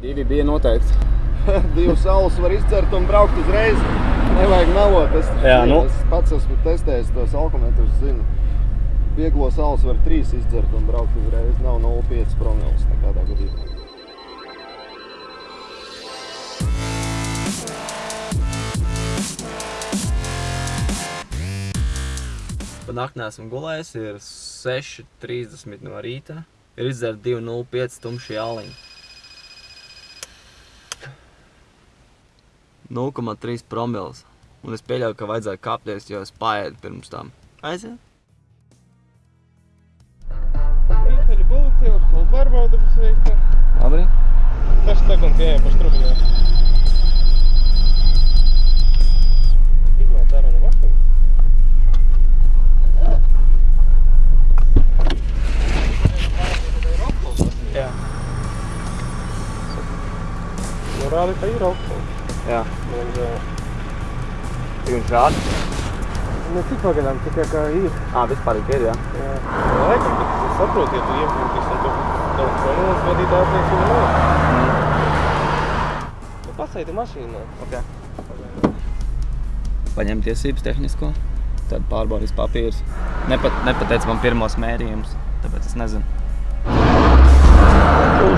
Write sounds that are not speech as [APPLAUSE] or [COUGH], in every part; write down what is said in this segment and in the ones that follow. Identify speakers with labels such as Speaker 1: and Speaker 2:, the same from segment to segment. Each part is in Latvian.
Speaker 1: Divi bija noteikti. [LAUGHS]
Speaker 2: Divas saules var izcert un braukt uzreiz. Nevajag melot. Es,
Speaker 1: Jā, nu.
Speaker 2: es pats esmu testējis tos alkometrus, zinu. Vieglo saules var trīs izcert un braukt uzreiz. Nav 0,5 promils nekādā gadījumā.
Speaker 1: Pa nakti neesmu gulējis, ir 6.30 no rīta. Ir izdzerta 2.05 tumšie aliņi. 0,3 promils. Un es pieļauju, ka vajadzēja kāpties, jo es paēdu pirms tam. Aiziet!
Speaker 3: Rītaļu policija, atkal pārbauda būs veikta.
Speaker 1: Labi.
Speaker 3: 6 sekundes jāja pa štrubinē. Izmēt dara no mašīnas. Jā. Norādi, ka ir
Speaker 1: alkohola.
Speaker 3: Un.
Speaker 1: Cik viņš rāda?
Speaker 3: Ne cik pagaidām, tikai kā ir.
Speaker 1: Ā, vispār ir, jā.
Speaker 3: Jā. Laikam, bet es saprotu, ja tu iepūties un tu daudz promilas vadīt ātrāk, tu nav. Nu, pasaidi mašīnā.
Speaker 1: Ok. Paņem tiesības tehnisko, tad pārbaudīs papīrus. Nepat, nepateica man pirmos mērījumus, tāpēc es nezinu. Tur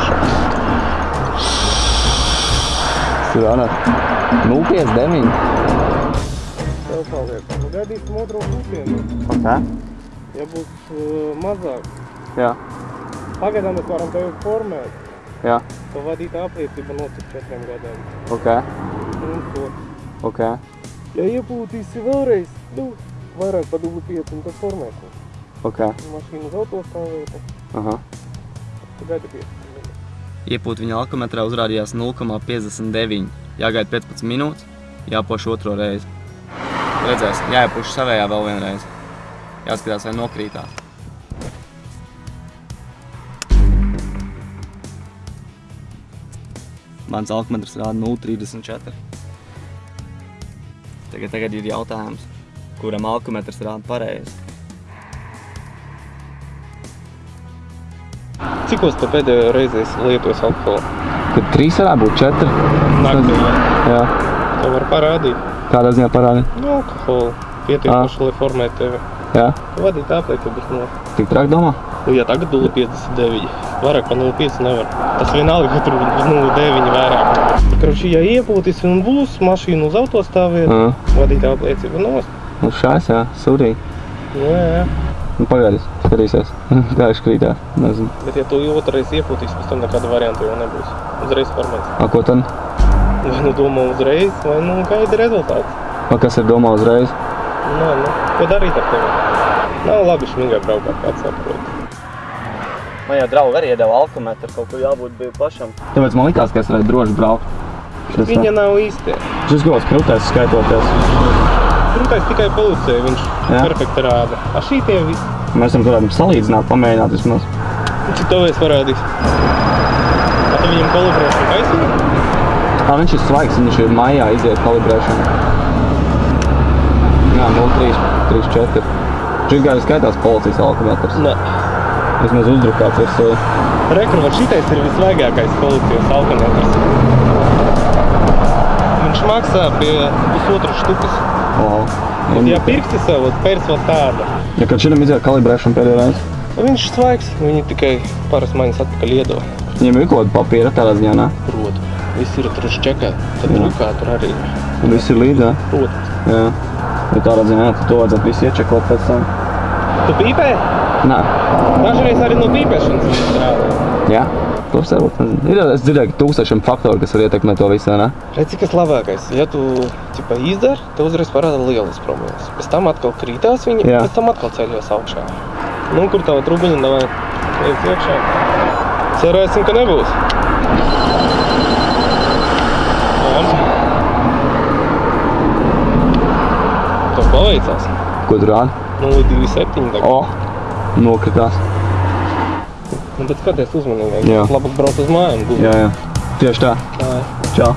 Speaker 1: Anat, 059.
Speaker 3: Tev paliek. Nu, gaidīsim otro pusienu.
Speaker 1: Ok.
Speaker 3: Ja būs uh, mazāk,
Speaker 1: Jā,
Speaker 3: pagaidām mēs varam tevi formēt.
Speaker 1: jā,
Speaker 3: To vadītā apliecība nocik četriem gadiem.
Speaker 1: ok,
Speaker 3: Un to.
Speaker 1: ok.
Speaker 3: Ja iepūtīsi vēlreiz, nu, vairāk pa 25 un tad formēsim.
Speaker 1: ok.
Speaker 3: Mašīnu uz autostāvvieta,
Speaker 1: Aha.
Speaker 3: tu gaidi 5.
Speaker 1: Iepūt viņa alkometrā uzrādījās 0,59. Jāgaida 15 minūtes, jāpoš otro reizi. Redzēs, jāiepuš savējā vēl vienreiz. Jāskatās, vai nokrītās. Mans alkometrs rāda 0,34. Tagad, tagad ir jautājums, kuram alkometrs rāda pareizi.
Speaker 3: Cikos tu pēdējo reizi lietojis alkoholu?
Speaker 1: Kad trīs varētu būt četri?
Speaker 3: Naktī.
Speaker 1: Jā.
Speaker 3: To var parādīt.
Speaker 1: Kādā ziņā parādi?
Speaker 3: Nu, alkoholu. Pietiekoši, lai formētu tevi.
Speaker 1: Jā.
Speaker 3: Vadīt apliecības no.
Speaker 1: Tik trāk domā?
Speaker 3: Nu, ja tagad 0,59. Vairāk par 0,5 nevar. Tas vienalga, ka tur 0,9 vairāk. Kroši, ja iepūtis un būs mašīna uz autostāvvietu,
Speaker 1: Jā.
Speaker 3: vadīt apliecību nost.
Speaker 1: Nu šās, jā, sūdīgi.
Speaker 3: Nu, jā, jā.
Speaker 1: Nu pagaidis, skatīsies. [LAUGHS] Kā viņš krītās, nezinu.
Speaker 3: Bet ja tu otrais iepūtīs, pēc tam nekāda varianta jau nebūs. Uzreiz formēs.
Speaker 1: A, ko tad?
Speaker 3: Vai nu domā uzreiz, vai nu gaida rezultāts.
Speaker 1: A, kas ir domā uzreiz?
Speaker 3: Nē, nu, ko darīt ar tevi? Nav labi šmīgai braukāt, kāds saprot.
Speaker 1: Man jau draugi arī iedeva alkometru, kaut kur jābūt bija pašam. Tāpēc man likās, ka es varētu droši braukt.
Speaker 3: Viņa nav īstie.
Speaker 1: šis gals krūtēs skaitoties.
Speaker 3: Krūtais tikai pulcē, viņš
Speaker 1: Jā.
Speaker 3: perfekti rāda. A šī tie visi.
Speaker 1: Mēs varam varētu salīdzināt, pamēģināt vismaz.
Speaker 3: To es parādīs? A tu viņam kalibrēšanu taisīji?
Speaker 1: Ā, viņš ir svaigs, viņš ir maijā iziet kalibrēšanu. Jā, 0,3, 3, 4. Šis gājis skaitās policijas alkometrs.
Speaker 3: Nē.
Speaker 1: Vismaz uzdrukāts ir sevi.
Speaker 3: Rekru, var šitais ir visvaigākais policijas alkometrs. Viņš maksā pie pusotras štukas. Un, ja pirksti sev, tad pērs vēl tāda.
Speaker 1: Ja kad šitam iziet kalibrēšanu pēdējo reizi,
Speaker 3: Viņš svaigs, viņi tikai paras maņas atpakaļ iedod.
Speaker 1: viņiem ir kaut kāda papīra tādā ziņā, ne?
Speaker 3: Proti. Viss ir tur čekā, tad
Speaker 1: Jā.
Speaker 3: drukā tur arī.
Speaker 1: Un viss ir līdzi, jā?
Speaker 3: Protams.
Speaker 1: Jā. Ja tādā ziņā, tad to vajadzētu visu iečekot pēc tam.
Speaker 3: Tu pīpē?
Speaker 1: Nē.
Speaker 3: Dažreiz arī no pīpēšanas strādā.
Speaker 1: Jā. To es varbūt. Ir, dzirdēju, tūkstošiem faktori, kas var ietekmēt to visu, ne?
Speaker 3: Redz, cik tas labākais. Ja tu ķipa, izdari, tev uzreiz parāda lielas problēmas. Pēc tam atkal krītās viņi,
Speaker 1: Jā.
Speaker 3: pēc tam atkal ceļos augšā. Nu, kur tava trubiņa, davai, iet iekšā. Cerēsim, ka nebūs. Tev paveicās.
Speaker 1: Ko tu rādi?
Speaker 3: 0,27 tagad.
Speaker 1: O! Nokritās.
Speaker 3: Nu, bet skaties uzmanīgāk.
Speaker 1: Jā.
Speaker 3: Labāk braukt uz mājām. gulēt.
Speaker 1: Jā, jā. Tieši tā.
Speaker 3: Jā.
Speaker 1: Čau.